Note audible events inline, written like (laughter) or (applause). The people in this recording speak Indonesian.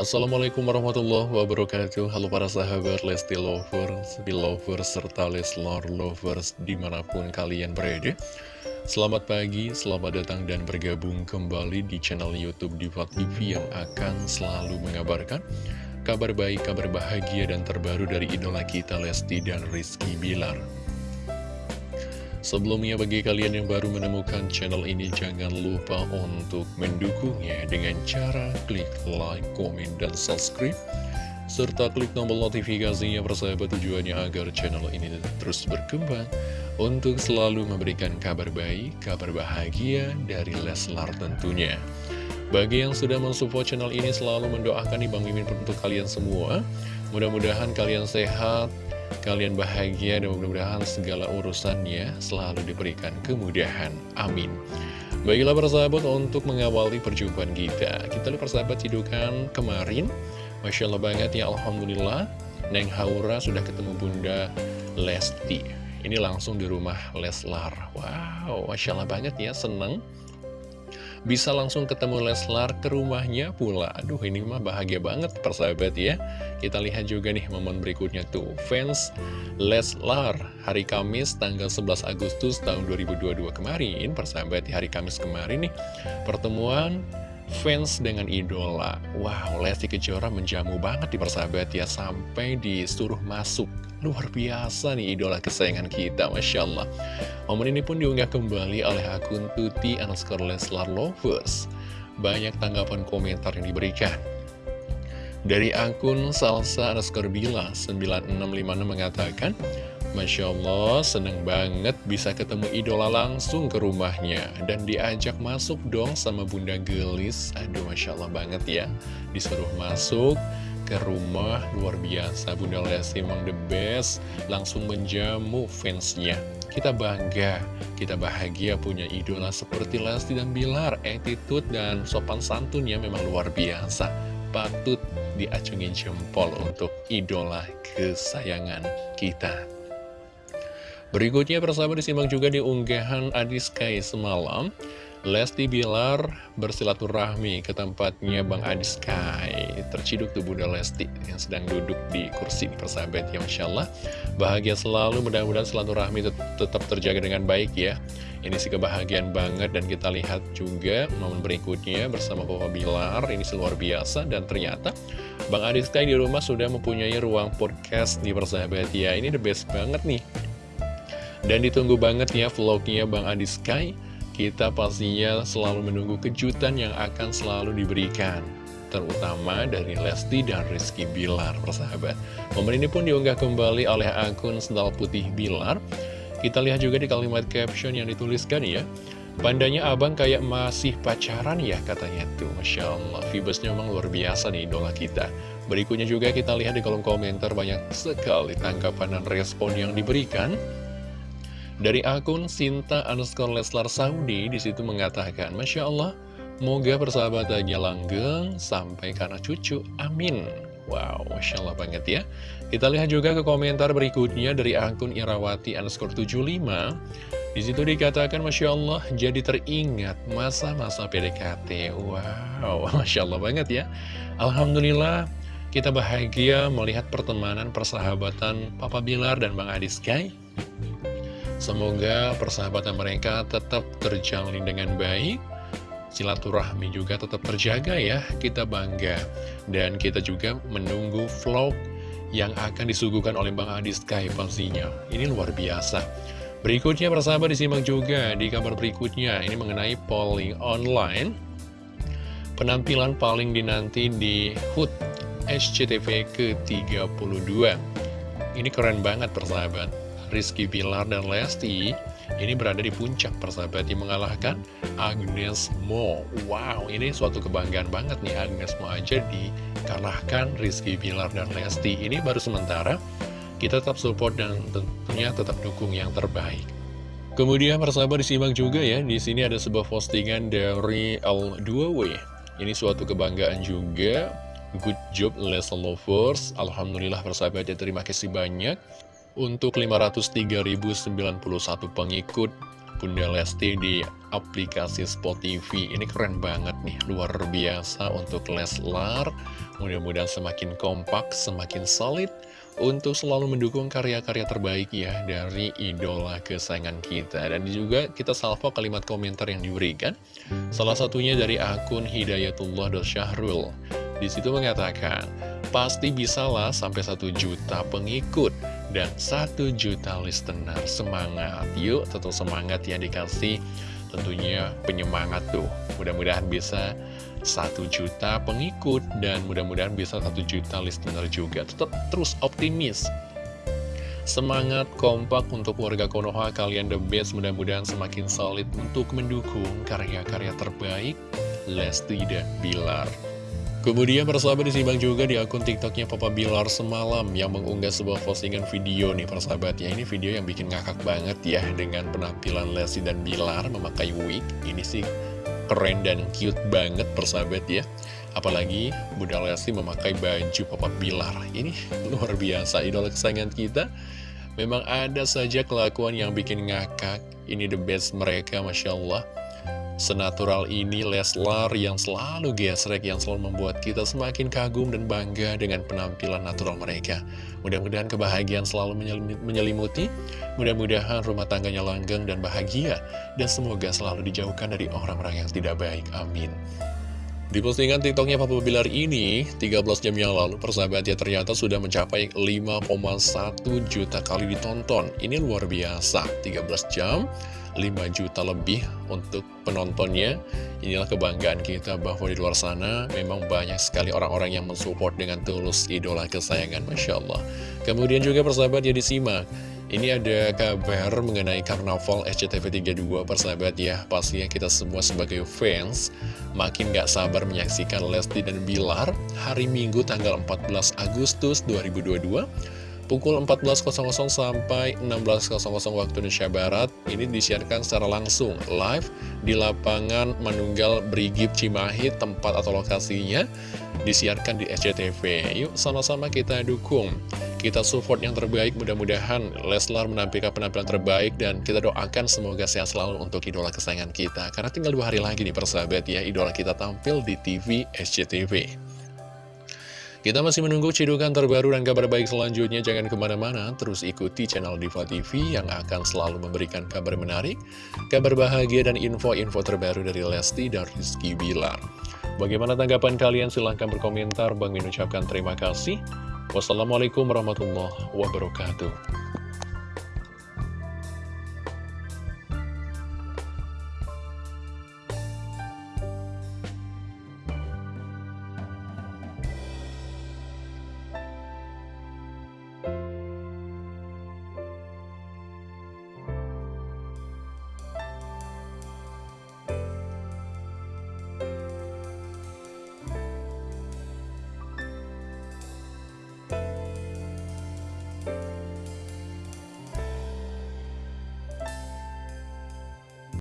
Assalamualaikum warahmatullahi wabarakatuh. Halo para sahabat Lesti Lovers, Belovers, serta Leslar Lovers di mana pun kalian berada. Selamat pagi, selamat datang dan bergabung kembali di channel Youtube Diva TV yang akan selalu mengabarkan Kabar baik, kabar bahagia dan terbaru dari idola kita Lesti dan Rizky Bilar Sebelumnya bagi kalian yang baru menemukan channel ini jangan lupa untuk mendukungnya dengan cara klik like, komen, dan subscribe serta klik tombol notifikasinya persahabat tujuannya agar channel ini terus berkembang untuk selalu memberikan kabar baik, kabar bahagia dari Leslar tentunya. Bagi yang sudah mensupport channel ini selalu mendoakan nih Bang Mimin untuk kalian semua. Mudah-mudahan kalian sehat, kalian bahagia dan mudah-mudahan segala urusannya selalu diberikan kemudahan. Amin. Baiklah persahabat untuk mengawali perjumpaan kita. Kita lihat persahabat hidupan kemarin. Masya Allah banget ya Alhamdulillah. Neng Haura sudah ketemu Bunda Lesti. Ini langsung di rumah Leslar. Wow, Masya Allah banget ya, seneng bisa langsung ketemu Leslar ke rumahnya pula. Aduh ini mah bahagia banget persahabat ya. Kita lihat juga nih momen berikutnya tuh. Fans Leslar hari Kamis tanggal 11 Agustus tahun 2022 kemarin. Persahabat di hari Kamis kemarin nih. Pertemuan fans dengan idola. Wow, Lesti Kejora menjamu banget di persahabat ya. Sampai disuruh masuk Luar biasa nih idola kesayangan kita, Masya Allah. Momen ini pun diunggah kembali oleh akun Tuti underscore Leslar Lovers. Banyak tanggapan komentar yang diberikan. Dari akun Salsa underscore Bila 9656 mengatakan, Masya Allah, seneng banget bisa ketemu idola langsung ke rumahnya. Dan diajak masuk dong sama Bunda Gelis. Aduh, Masya Allah banget ya. Disuruh masuk, ke rumah luar biasa. Bunda Lesti emang the best. Langsung menjamu fansnya. Kita bangga, kita bahagia punya idola seperti Lesti dan Bilar. Attitude dan sopan santunnya memang luar biasa. Patut diacungin jempol untuk idola kesayangan kita berikutnya persahabat disimak juga di unggahan Adiskai semalam Lesti Bilar bersilaturahmi ke tempatnya Bang Adi Sky. Terciduk tuh Bunda Lesti yang sedang duduk di kursi persahabat ya Masya Allah. Bahagia selalu mudah-mudahan silaturahmi tetap terjaga dengan baik ya. Ini sih kebahagiaan banget dan kita lihat juga momen berikutnya bersama Papa Bilar. Ini luar biasa dan ternyata Bang Adi Sky di rumah sudah mempunyai ruang podcast di persahabat ya. Ini the best banget nih Dan ditunggu banget ya vlognya Bang Adi Sky kita pastinya selalu menunggu kejutan yang akan selalu diberikan terutama dari Lesti dan Rizky Bilar, persahabat. Momen ini pun diunggah kembali oleh akun Sendal Putih Bilar. Kita lihat juga di kalimat caption yang dituliskan ya. Pandanya abang kayak masih pacaran ya katanya tuh Masya Allah Vibesnya memang luar biasa nih idola kita Berikutnya juga kita lihat di kolom komentar Banyak sekali tanggapan dan respon yang diberikan dari akun Sinta underscore Leslar Saudi di situ mengatakan, Masya Allah, moga persahabatannya langgeng sampai karena cucu. Amin. Wow, Masya Allah banget ya. Kita lihat juga ke komentar berikutnya dari akun Irawati underscore 75. Di situ dikatakan, Masya Allah, jadi teringat masa-masa PDKT. Wow, (laughs) Masya Allah banget ya. Alhamdulillah, kita bahagia melihat pertemanan persahabatan Papa Bilar dan Bang Adis Sky. Semoga persahabatan mereka tetap terjalin dengan baik. Silaturahmi juga tetap terjaga ya Kita bangga. Dan kita juga menunggu vlog yang akan disuguhkan oleh Bang Adi Sky pastinya. Ini luar biasa. Berikutnya persahabat disimak juga di kabar berikutnya. Ini mengenai polling online. Penampilan paling dinanti di HUT SCTV ke-32 Ini keren banget persahabat Rizky Bilar dan Lesti ini berada di puncak persahabat yang mengalahkan Agnes Mo. Wow, ini suatu kebanggaan banget nih Agnes Mo aja dikalahkan Rizky Bilar dan Lesti. Ini baru sementara, kita tetap support dan tentunya tetap dukung yang terbaik. Kemudian persahabat disimak juga ya, di sini ada sebuah postingan dari L2W. Ini suatu kebanggaan juga. Good job Les Lovers. Alhamdulillah persahabat ya, terima kasih banyak untuk 503.091 pengikut Bunda Lesti di aplikasi Spot TV. Ini keren banget nih, luar biasa untuk Leslar. Mudah-mudahan semakin kompak, semakin solid untuk selalu mendukung karya-karya terbaik ya dari idola kesayangan kita. Dan juga kita salvo kalimat komentar yang diberikan. Salah satunya dari akun Hidayatullah.syahrul. Di situ mengatakan, pasti bisalah sampai satu juta pengikut dan satu juta listener. Semangat, yuk tetap semangat ya dikasih tentunya penyemangat tuh. Mudah-mudahan bisa satu juta pengikut dan mudah-mudahan bisa satu juta listener juga. Tetap terus optimis. Semangat kompak untuk warga Konoha kalian the best mudah-mudahan semakin solid untuk mendukung karya-karya terbaik Lesti dan Bilar. Kemudian persahabat disimak juga di akun tiktoknya Papa Bilar semalam yang mengunggah sebuah postingan video nih persahabat ya. Ini video yang bikin ngakak banget ya dengan penampilan Lesti dan Bilar memakai wig. Ini sih keren dan cute banget persahabat ya. Apalagi Bunda Lesti memakai baju Papa Bilar. Ini (laughs) luar biasa idola kesayangan kita. Memang ada saja kelakuan yang bikin ngakak. Ini the best mereka Masya Allah Senatural ini Leslar yang selalu gesrek yang selalu membuat kita semakin kagum dan bangga dengan penampilan natural mereka. Mudah-mudahan kebahagiaan selalu menyelimuti, mudah-mudahan rumah tangganya langgeng dan bahagia, dan semoga selalu dijauhkan dari orang-orang yang tidak baik. Amin. Di postingan tiktoknya Papa Bilar ini, 13 jam yang lalu, persahabat ya ternyata sudah mencapai 5,1 juta kali ditonton. Ini luar biasa, 13 jam 5 juta lebih untuk penontonnya. Inilah kebanggaan kita bahwa di luar sana memang banyak sekali orang-orang yang mensupport dengan tulus idola kesayangan Masya Allah. Kemudian juga persahabat ya disimak. Ini ada kabar mengenai Karnaval SCTV 32 persahabat ya. Pastinya kita semua sebagai fans Makin gak sabar menyaksikan Lesti dan Bilar Hari Minggu tanggal 14 Agustus 2022 pukul 14.00 sampai 16.00 waktu Indonesia Barat ini disiarkan secara langsung live di lapangan Manunggal Brigip Cimahi tempat atau lokasinya disiarkan di SCTV yuk sama-sama kita dukung. Kita support yang terbaik mudah-mudahan Leslar menampilkan penampilan terbaik dan kita doakan semoga sehat selalu untuk idola kesayangan kita. Karena tinggal dua hari lagi nih persahabat ya idola kita tampil di TV SCTV kita masih menunggu cidukan terbaru dan kabar baik selanjutnya. Jangan ke mana-mana, terus ikuti channel Diva TV yang akan selalu memberikan kabar menarik, kabar bahagia, dan info-info terbaru dari Lesti dan Rizky Bilar. Bagaimana tanggapan kalian? Silahkan berkomentar. Bang ucapkan terima kasih. Wassalamualaikum warahmatullahi wabarakatuh.